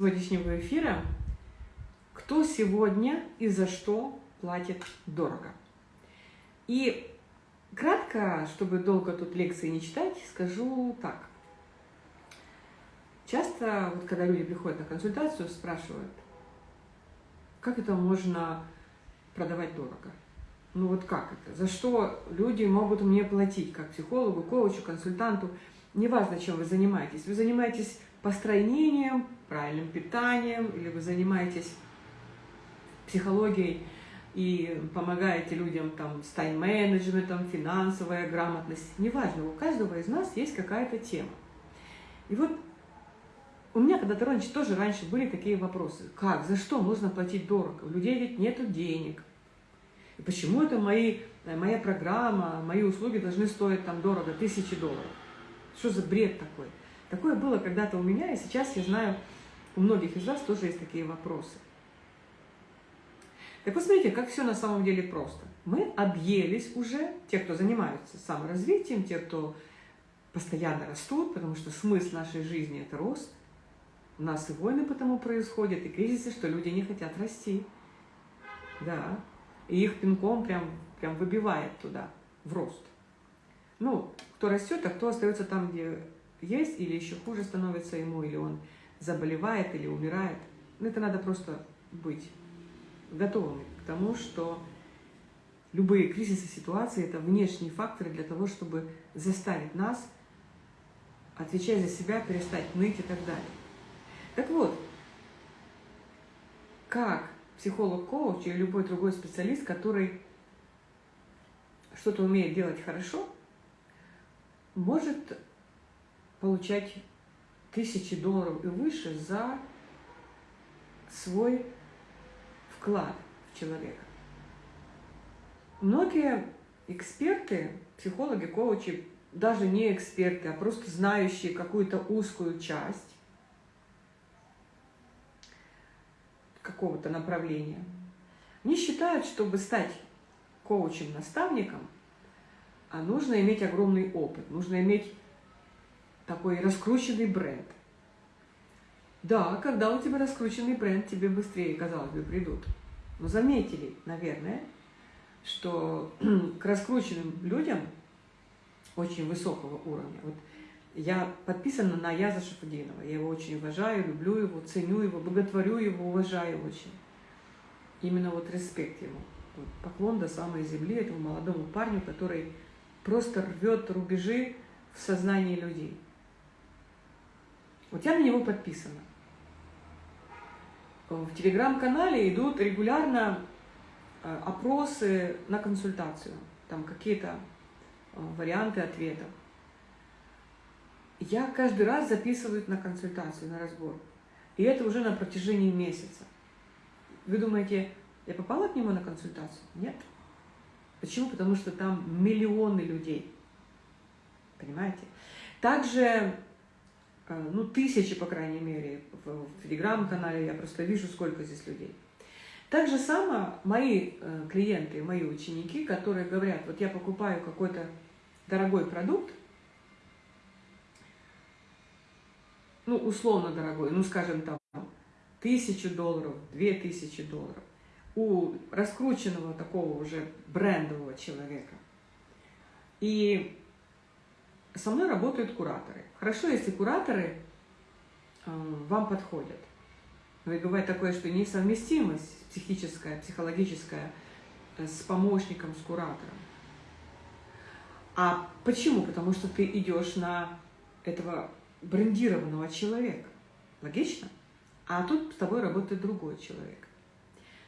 сегодняшнего эфира «Кто сегодня и за что платит дорого?». И кратко, чтобы долго тут лекции не читать, скажу так. Часто, вот когда люди приходят на консультацию, спрашивают, как это можно продавать дорого? Ну вот как это? За что люди могут мне платить, как психологу, коучу, консультанту? Неважно, чем вы занимаетесь. Вы занимаетесь построением, правильным питанием, или вы занимаетесь психологией и помогаете людям там, с тайм-менеджментом, финансовая грамотность. Неважно, у каждого из нас есть какая-то тема. И вот у меня когда-то раньше тоже раньше были такие вопросы. Как, за что можно платить дорого? У людей ведь нет денег. И почему это мои, э, моя программа, мои услуги должны стоить там дорого, тысячи долларов? Что за бред такой? Такое было когда-то у меня, и сейчас я знаю, у многих из вас тоже есть такие вопросы. Так вот, смотрите, как все на самом деле просто. Мы объелись уже, те, кто занимаются саморазвитием, те, кто постоянно растут, потому что смысл нашей жизни – это рост. У нас и войны потому происходят, и кризисы, что люди не хотят расти. Да, и их пинком прям, прям выбивает туда, в рост. Ну, кто растет, а кто остается там, где есть, или еще хуже становится ему, или он заболевает, или умирает. Ну, это надо просто быть готовыми к тому, что любые кризисы ситуации – это внешние факторы для того, чтобы заставить нас, отвечать за себя, перестать ныть и так далее. Так вот, как психолог-коуч или любой другой специалист, который что-то умеет делать хорошо, может получать тысячи долларов и выше за свой вклад в человека. Многие эксперты, психологи, коучи, даже не эксперты, а просто знающие какую-то узкую часть какого-то направления, они считают, чтобы стать коучем-наставником, а нужно иметь огромный опыт, нужно иметь такой раскрученный бренд. Да, когда у тебя раскрученный бренд, тебе быстрее, казалось бы, придут. Но заметили, наверное, что к раскрученным людям очень высокого уровня. Вот я подписана на Яза Шафудинова. Я его очень уважаю, люблю его, ценю его, боготворю его, уважаю очень. Именно вот респект ему. Поклон до самой земли этому молодому парню, который просто рвет рубежи в сознании людей. Вот я на него подписана. В телеграм-канале идут регулярно э, опросы на консультацию. Там какие-то э, варианты ответов. Я каждый раз записываю на консультацию, на разбор. И это уже на протяжении месяца. Вы думаете, я попала к нему на консультацию? Нет. Почему? Потому что там миллионы людей. Понимаете? Также Э, ну, тысячи, по крайней мере, в, телеграм-канале я просто вижу, сколько здесь людей. Так же само мои э, клиенты, мои ученики, которые говорят, вот я покупаю какой-то дорогой продукт, ну, условно дорогой, ну, скажем, там, тысячу долларов, две тысячи долларов, у раскрученного такого уже брендового человека. И со мной работают кураторы. Хорошо, если кураторы э, вам подходят. Но и бывает такое, что несовместимость психическая, психологическая э, с помощником, с куратором. А почему? Потому что ты идешь на этого брендированного человека. Логично? А тут с тобой работает другой человек.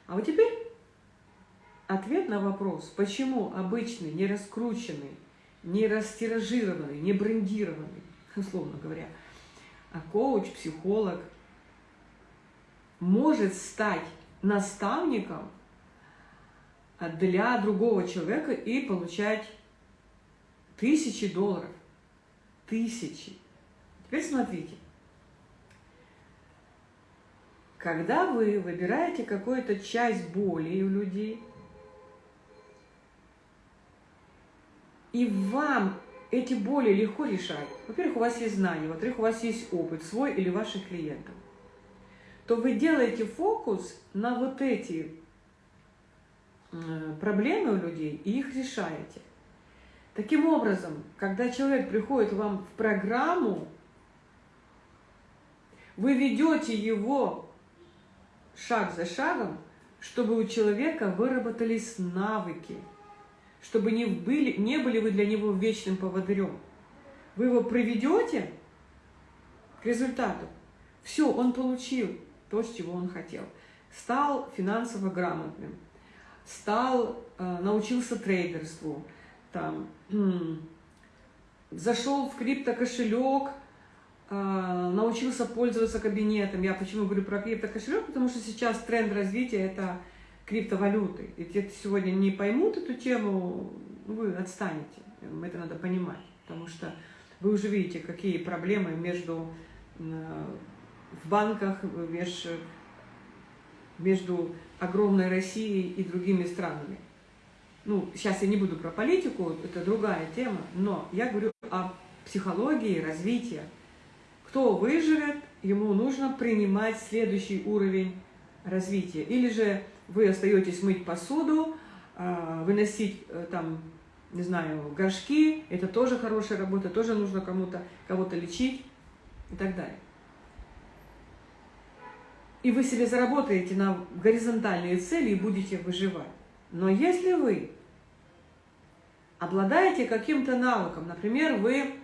А вот теперь ответ на вопрос, почему обычный, не раскрученный, не растиражированный, не брендированный, условно говоря, а коуч, психолог может стать наставником для другого человека и получать тысячи долларов. Тысячи. Теперь смотрите. Когда вы выбираете какую-то часть боли у людей, И вам эти боли легко решать. Во-первых, у вас есть знания, во-вторых, у вас есть опыт свой или ваших клиентов. то вы делаете фокус на вот эти проблемы у людей и их решаете. Таким образом, когда человек приходит вам в программу, вы ведете его шаг за шагом, чтобы у человека выработались навыки, чтобы не были, не были вы для него вечным поводырем. Вы его приведете к результату. Все, он получил то, чего он хотел. Стал финансово грамотным, стал, э, научился трейдерству, там, зашел в криптокошелек, э, научился пользоваться кабинетом. Я почему говорю про криптокошелек? Потому что сейчас тренд развития – это криптовалюты. И те, кто сегодня не поймут эту тему, вы отстанете. Это надо понимать. Потому что вы уже видите, какие проблемы между э, в банках, между, между огромной Россией и другими странами. Ну, сейчас я не буду про политику, это другая тема, но я говорю о психологии развития. Кто выживет, ему нужно принимать следующий уровень развития. Или же вы остаетесь мыть посуду, а, выносить э, там, не знаю, горшки, это тоже хорошая работа, тоже нужно кому-то кого-то лечить и так далее. И вы себе заработаете на горизонтальные цели и будете выживать. Но если вы обладаете каким-то навыком, например, вы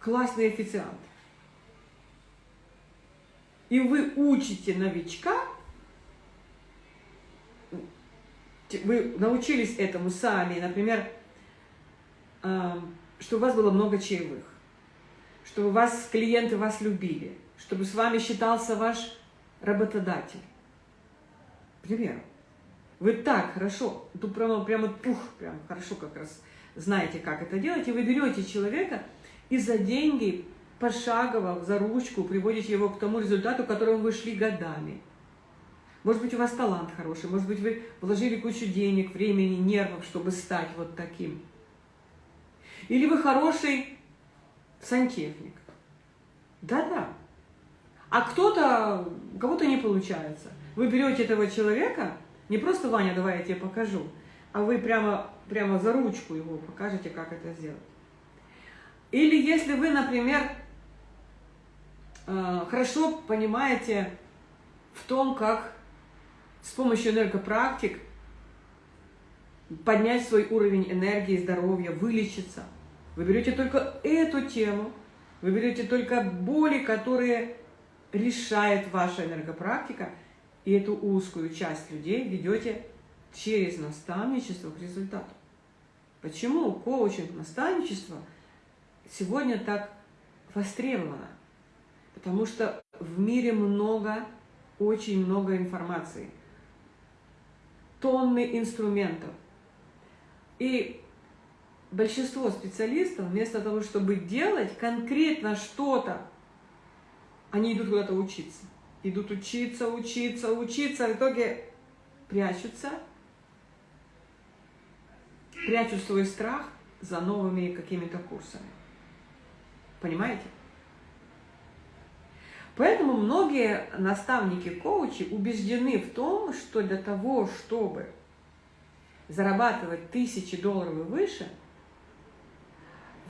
классный официант, и вы учите новичка, вы научились этому сами, например, что у вас было много чаевых, что у вас клиенты вас любили, чтобы с вами считался ваш работодатель. Пример. Вы так хорошо, тут прямо, прямо пух, прям хорошо как раз знаете, как это делать, и вы берете человека и за деньги пошагово, за ручку приводите его к тому результату, к которому вы шли годами. Может быть, у вас талант хороший, может быть, вы вложили кучу денег, времени, нервов, чтобы стать вот таким. Или вы хороший сантехник. Да-да. А кто-то, кого-то не получается. Вы берете этого человека, не просто, Ваня, давай я тебе покажу, а вы прямо, прямо за ручку его покажете, как это сделать. Или если вы, например, хорошо понимаете в том, как с помощью энергопрактик поднять свой уровень энергии, здоровья, вылечиться. Вы берете только эту тему, вы берете только боли, которые решает ваша энергопрактика, и эту узкую часть людей ведете через наставничество к результату. Почему коучинг, наставничество сегодня так востребовано? Потому что в мире много, очень много информации – тонны инструментов. И большинство специалистов вместо того, чтобы делать конкретно что-то, они идут куда-то учиться. Идут учиться, учиться, учиться, в итоге прячутся, прячут свой страх за новыми какими-то курсами. Понимаете? Поэтому многие наставники-коучи убеждены в том, что для того, чтобы зарабатывать тысячи долларов и выше,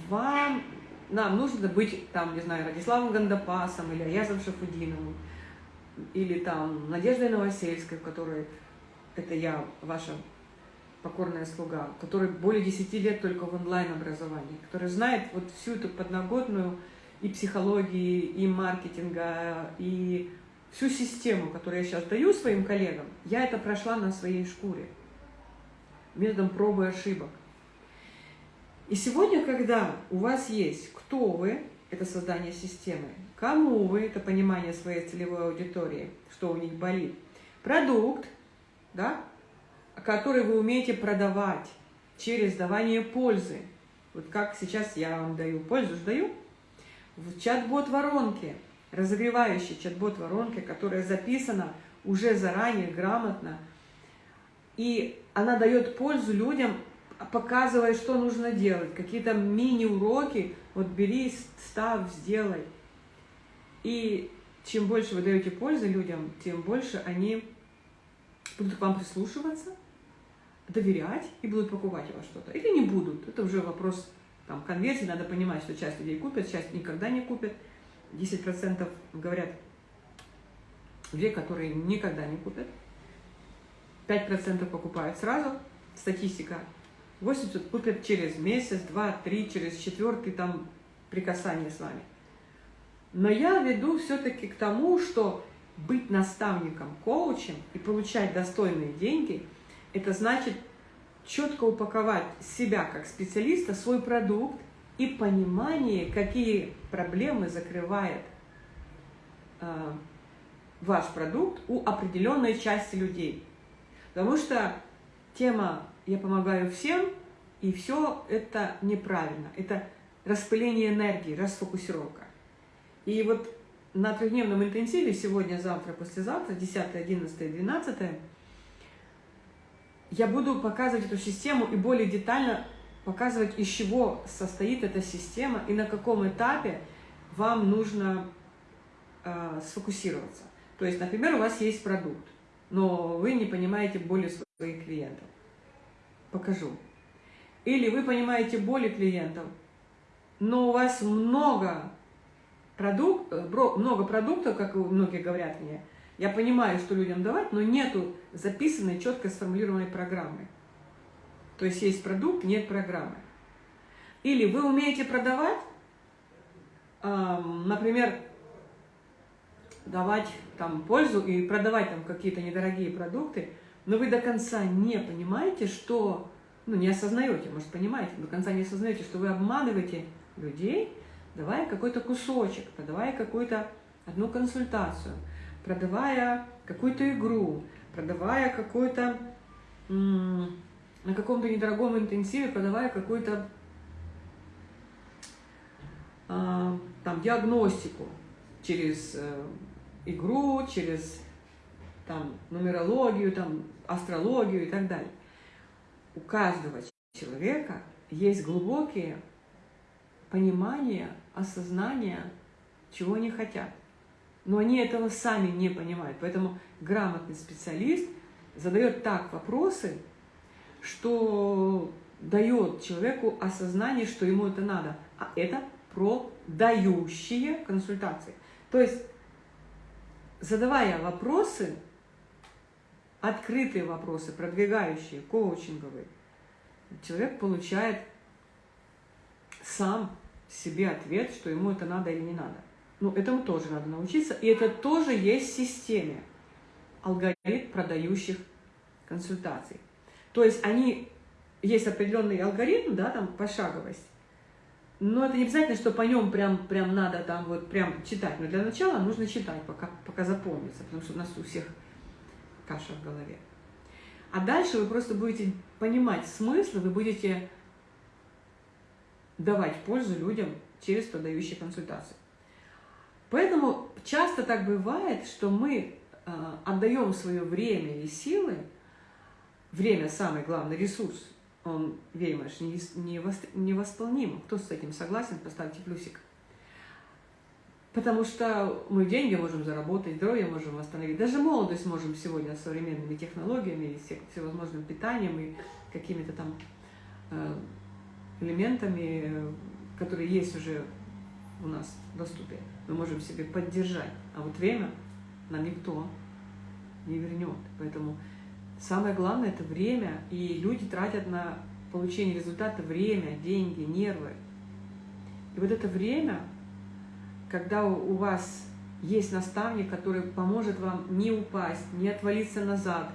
вам, нам нужно быть, там, не знаю, Радиславом Гандапасом или Аязом Шафудиновым, или там Надеждой Новосельской, в которой, это я, ваша покорная слуга, который более 10 лет только в онлайн-образовании, который знает вот всю эту подноготную и психологии, и маркетинга, и всю систему, которую я сейчас даю своим коллегам, я это прошла на своей шкуре, методом пробы и ошибок. И сегодня, когда у вас есть кто вы, это создание системы, кому вы, это понимание своей целевой аудитории, что у них болит, продукт, да, который вы умеете продавать через давание пользы. Вот как сейчас я вам даю пользу, даю, в чат-бот воронке, разогревающей чат-бот воронке, которая записана уже заранее, грамотно, и она дает пользу людям, показывая, что нужно делать, какие-то мини-уроки, вот бери, став, сделай. И чем больше вы даете пользы людям, тем больше они будут к вам прислушиваться, доверять и будут покупать у вас что-то. Или не будут. Это уже вопрос там, конверсии. Надо понимать, что часть людей купят, часть никогда не купят. 10% говорят, две, которые никогда не купят. 5% покупают сразу. Статистика. 80 купят через месяц, два, три, через четвертый там прикасание с вами. Но я веду все-таки к тому, что быть наставником, коучем и получать достойные деньги, это значит четко упаковать себя как специалиста, свой продукт и понимание, какие проблемы закрывает э, ваш продукт у определенной части людей. Потому что тема «я помогаю всем» и все это неправильно. Это распыление энергии, расфокусировка. И вот на трехдневном интенсиве сегодня, завтра, послезавтра, 10, 11, 12, я буду показывать эту систему и более детально показывать, из чего состоит эта система и на каком этапе вам нужно э, сфокусироваться. То есть, например, у вас есть продукт, но вы не понимаете боли своих клиентов. Покажу. Или вы понимаете боли клиентов, но у вас много продукт, э, много продуктов, как многие говорят мне, я понимаю, что людям давать, но нету записанной, четко сформулированной программы. То есть есть продукт, нет программы. Или вы умеете продавать, например, давать там пользу и продавать там какие-то недорогие продукты, но вы до конца не понимаете, что, ну не осознаете, может понимаете, до конца не осознаете, что вы обманываете людей, давая какой-то кусочек, продавая какую-то одну консультацию, продавая какую-то игру, продавая какой-то на каком-то недорогом интенсиве, продавая какую-то э, там диагностику через э, игру, через там нумерологию, там астрологию и так далее. У каждого человека есть глубокие понимания осознание, чего они хотят. Но они этого сами не понимают. Поэтому грамотный специалист задает так вопросы, что дает человеку осознание, что ему это надо. А это про дающие консультации. То есть, задавая вопросы, открытые вопросы, продвигающие, коучинговые, человек получает сам себе ответ, что ему это надо или не надо. Ну, этому тоже надо научиться. И это тоже есть в системе алгоритм продающих консультаций. То есть они, есть определенный алгоритм, да, там пошаговость, но это не обязательно, что по нем прям, прям надо там вот прям читать. Но для начала нужно читать, пока, пока запомнится, потому что у нас у всех каша в голове. А дальше вы просто будете понимать смысл, вы будете давать пользу людям через продающие консультации. Поэтому часто так бывает, что мы э, отдаем свое время и силы, время самый главный ресурс, он, Веймаш, невосполним. Кто с этим согласен, поставьте плюсик. Потому что мы деньги можем заработать, здоровье можем восстановить, даже молодость можем сегодня с современными технологиями, всевозможным питанием и какими-то там э, элементами, которые есть уже у нас в доступе, мы можем себе поддержать. А вот время нам никто не вернет. Поэтому самое главное – это время, и люди тратят на получение результата время, деньги, нервы. И вот это время, когда у вас есть наставник, который поможет вам не упасть, не отвалиться назад,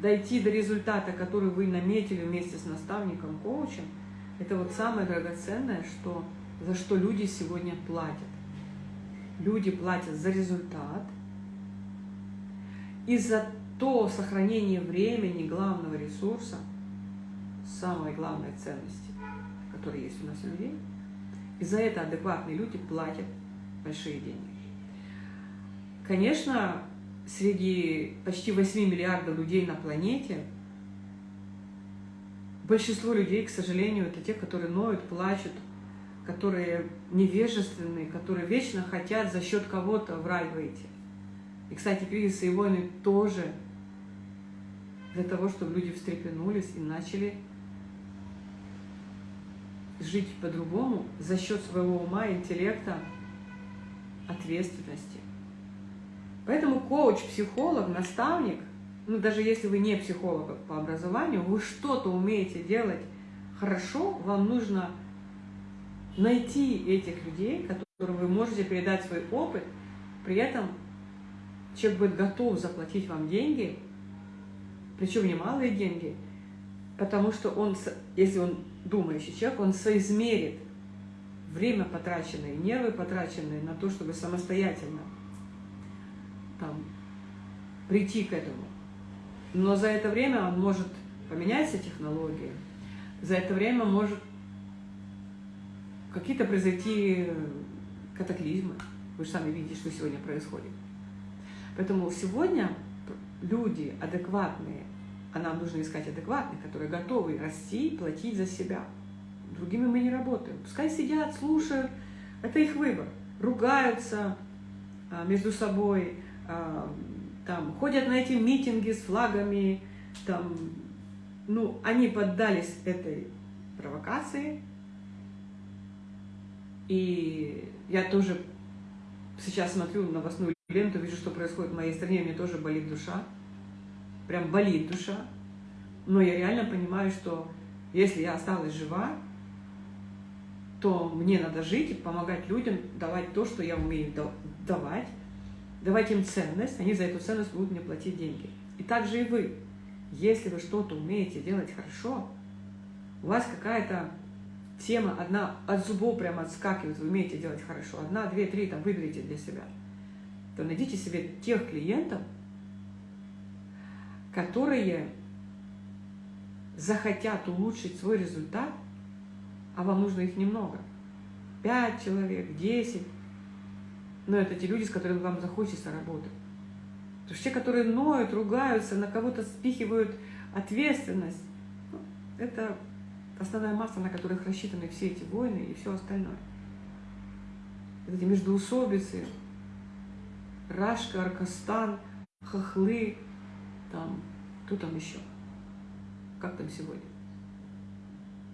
дойти до результата, который вы наметили вместе с наставником, коучем – это вот самое драгоценное, что, за что люди сегодня платят. Люди платят за результат и за то сохранение времени главного ресурса, самой главной ценности, которая есть у нас у людей. И за это адекватные люди платят большие деньги. Конечно, среди почти 8 миллиардов людей на планете – Большинство людей, к сожалению, это те, которые ноют, плачут, которые невежественные, которые вечно хотят за счет кого-то в рай выйти. И, кстати, кризисы и войны тоже для того, чтобы люди встрепенулись и начали жить по-другому за счет своего ума, интеллекта, ответственности. Поэтому коуч, психолог, наставник, ну даже если вы не психолог по образованию, вы что-то умеете делать хорошо, вам нужно найти этих людей, которым вы можете передать свой опыт, при этом человек будет готов заплатить вам деньги, причем немалые деньги, потому что он, если он думающий человек, он соизмерит время потраченное, нервы потраченные на то, чтобы самостоятельно там, прийти к этому. Но за это время он может поменять все за это время может какие-то произойти катаклизмы. Вы же сами видите, что сегодня происходит. Поэтому сегодня люди адекватные, а нам нужно искать адекватных, которые готовы расти платить за себя. Другими мы не работаем. Пускай сидят, слушают, это их выбор. Ругаются а, между собой, а, там, ходят на эти митинги с флагами, там, ну, они поддались этой провокации, и я тоже сейчас смотрю новостную ленту, вижу, что происходит в моей стране, мне тоже болит душа, прям болит душа, но я реально понимаю, что если я осталась жива, то мне надо жить и помогать людям, давать то, что я умею давать, давать им ценность, они за эту ценность будут мне платить деньги. И также и вы. Если вы что-то умеете делать хорошо, у вас какая-то тема одна от зубов прямо отскакивает, вы умеете делать хорошо, одна, две, три, там, выберите для себя, то найдите себе тех клиентов, которые захотят улучшить свой результат, а вам нужно их немного. Пять человек, десять. Но это те люди, с которыми вам захочется работать. Потому что те, которые ноют, ругаются, на кого-то спихивают ответственность, ну, это основная масса, на которых рассчитаны все эти войны и все остальное. эти междуусобицы, Рашка, Аркастан, Хохлы, там, кто там еще? Как там сегодня?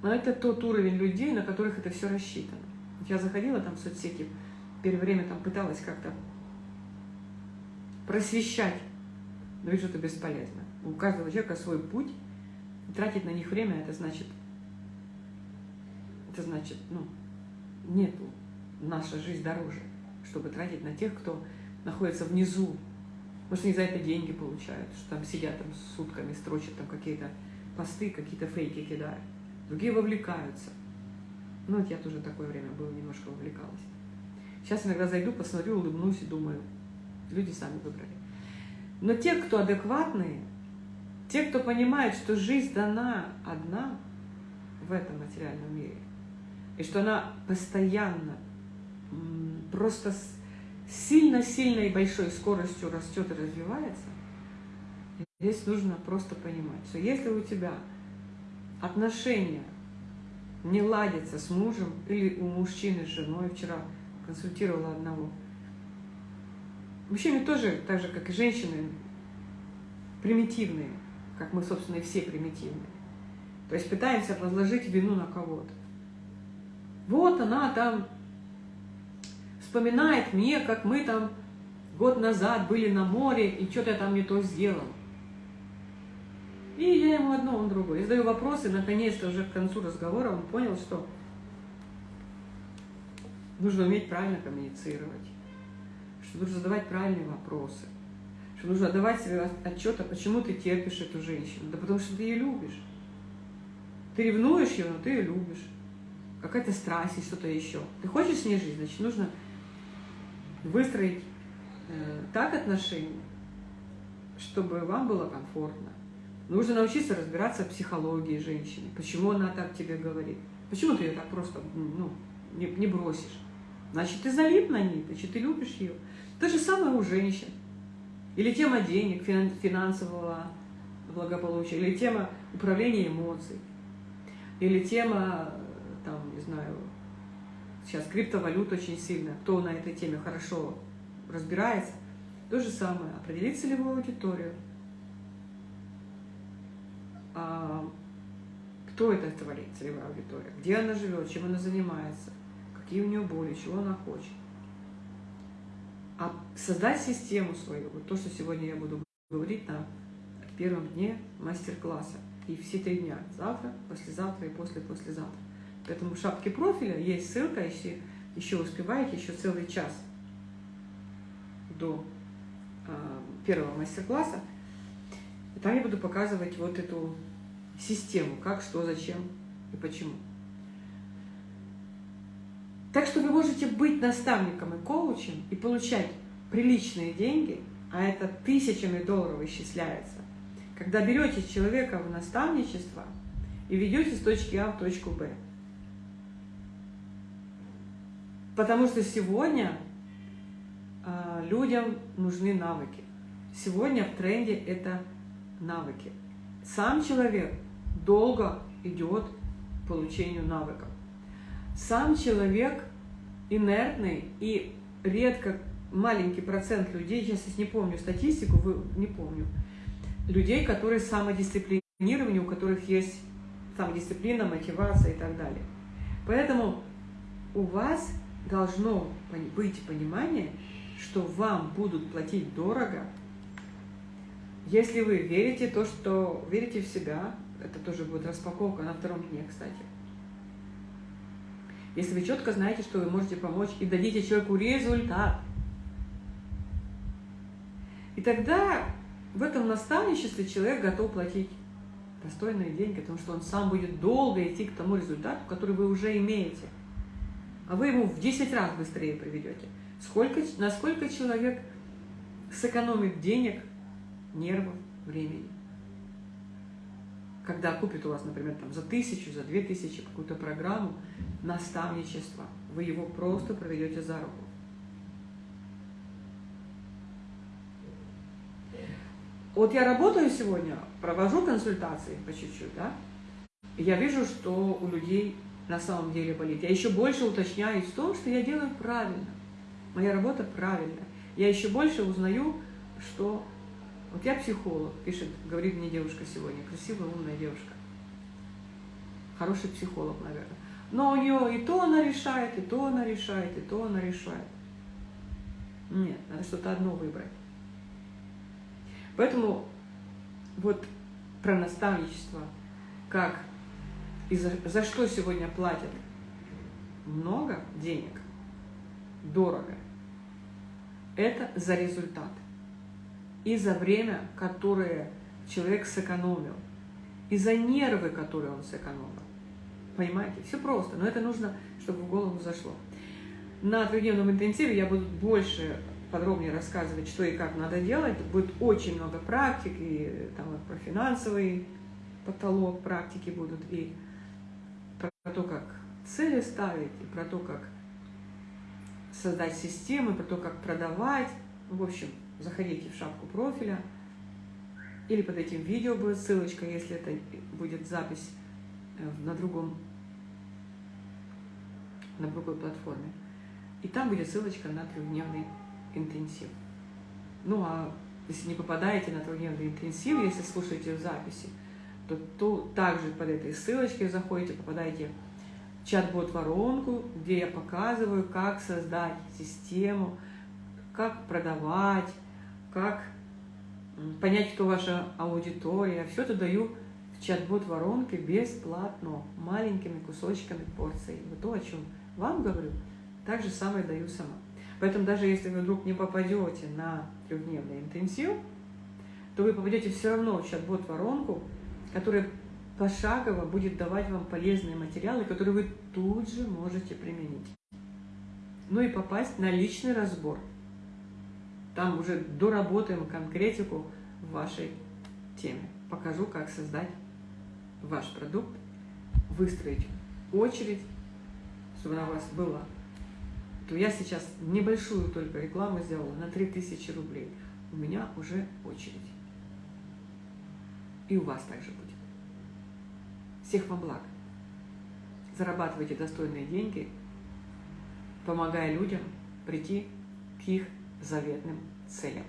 Но это тот уровень людей, на которых это все рассчитано. Я заходила там в соцсети, первое время там пыталась как-то просвещать, но вижу, это бесполезно. У каждого человека свой путь, тратить на них время, это значит это значит, ну, нету, наша жизнь дороже, чтобы тратить на тех, кто находится внизу. Может, они за это деньги получают, что там сидят там сутками, строчат там какие-то посты, какие-то фейки кидают. Другие вовлекаются. Ну, вот я тоже такое время было, немножко вовлекалась. Сейчас иногда зайду, посмотрю, улыбнусь и думаю, люди сами выбрали. Но те, кто адекватные, те, кто понимает, что жизнь дана одна в этом материальном мире – и что она постоянно, просто сильно-сильной и большой скоростью растет и развивается, здесь нужно просто понимать, что если у тебя отношения не ладятся с мужем или у мужчины с женой, вчера консультировала одного, мужчины тоже, так же, как и женщины, примитивные, как мы, собственно, и все примитивные. То есть пытаемся возложить вину на кого-то. Вот она там вспоминает мне, как мы там год назад были на море, и что-то я там не то сделал. И я ему одно, он другое. Я задаю вопросы, наконец-то уже к концу разговора он понял, что нужно уметь правильно коммуницировать, что нужно задавать правильные вопросы, что нужно отдавать себе отчет, а почему ты терпишь эту женщину. Да потому что ты ее любишь. Ты ревнуешь ее, но ты ее любишь какая-то страсть и что-то еще. Ты хочешь с ней жить, значит, нужно выстроить э, так отношения, чтобы вам было комфортно. Нужно научиться разбираться в психологии женщины. Почему она так тебе говорит? Почему ты ее так просто ну, не, не бросишь? Значит, ты залип на ней, значит, ты любишь ее. То же самое у женщин. Или тема денег, финансового благополучия, или тема управления эмоций, или тема там, не знаю, сейчас криптовалют очень сильно, кто на этой теме хорошо разбирается, то же самое, определить целевую аудиторию, а, кто это целевая аудитория, где она живет, чем она занимается, какие у нее боли, чего она хочет. А создать систему свою, вот то, что сегодня я буду говорить на первом дне мастер-класса. И все три дня, завтра, послезавтра и после-послезавтра. Поэтому в шапке профиля есть ссылка, если еще успеваете, еще целый час до э, первого мастер-класса. Там я буду показывать вот эту систему, как, что, зачем и почему. Так что вы можете быть наставником и коучем и получать приличные деньги, а это тысячами долларов исчисляется, когда берете человека в наставничество и ведете с точки А в точку Б. Потому что сегодня э, людям нужны навыки. Сегодня в тренде это навыки. Сам человек долго идет к получению навыков. Сам человек инертный и редко маленький процент людей, я сейчас не помню статистику, вы, не помню, людей, которые самодисциплинированы, у которых есть самодисциплина, мотивация и так далее. Поэтому у вас должно быть понимание, что вам будут платить дорого, если вы верите то, что верите в себя, это тоже будет распаковка на втором дне, кстати. Если вы четко знаете, что вы можете помочь и дадите человеку результат. И тогда в этом наставничестве человек готов платить достойные деньги, потому что он сам будет долго идти к тому результату, который вы уже имеете. А вы ему в 10 раз быстрее приведете. Сколько, насколько человек сэкономит денег, нервов, времени. Когда купит у вас, например, там, за тысячу, за две тысячи какую-то программу наставничества, вы его просто проведете за руку. Вот я работаю сегодня, провожу консультации по чуть-чуть, да, я вижу, что у людей на самом деле болит. Я еще больше уточняюсь в том, что я делаю правильно. Моя работа правильная. Я еще больше узнаю, что... Вот я психолог, пишет, говорит мне девушка сегодня, красивая, умная девушка. Хороший психолог, наверное. Но у нее и то она решает, и то она решает, и то она решает. Нет, надо что-то одно выбрать. Поэтому вот про наставничество, как и за, за что сегодня платят много денег, дорого, это за результат и за время, которое человек сэкономил, и за нервы, которые он сэкономил. Понимаете? Все просто, но это нужно, чтобы в голову зашло. На трехдневном интенсиве я буду больше подробнее рассказывать, что и как надо делать. Будет очень много практик, и там вот про финансовый потолок практики будут, и про то, как цели ставить, и про то, как создать системы, про то, как продавать. В общем, заходите в шапку профиля, или под этим видео будет ссылочка, если это будет запись э, на другом, на другой платформе. И там будет ссылочка на трехдневный интенсив. Ну а если не попадаете на трехдневный интенсив, если слушаете в записи, то, то также под этой ссылочкой заходите, попадаете в чат-бот-воронку, где я показываю, как создать систему, как продавать, как понять, кто ваша аудитория. Все это даю в чат-бот воронке бесплатно, маленькими кусочками порций. Вот то, о чем вам говорю, так же самое даю сама. Поэтому даже если вы вдруг не попадете на трехдневный интенсив, то вы попадете все равно в чат-бот воронку, которая пошагово будет давать вам полезные материалы, которые вы тут же можете применить. Ну и попасть на личный разбор. Там уже доработаем конкретику в вашей теме. Покажу, как создать ваш продукт, выстроить очередь, чтобы она у вас была то я сейчас небольшую только рекламу сделала на 3000 рублей. У меня уже очередь. И у вас также будет. Всех вам благ. Зарабатывайте достойные деньги помогая людям прийти к их заветным целям.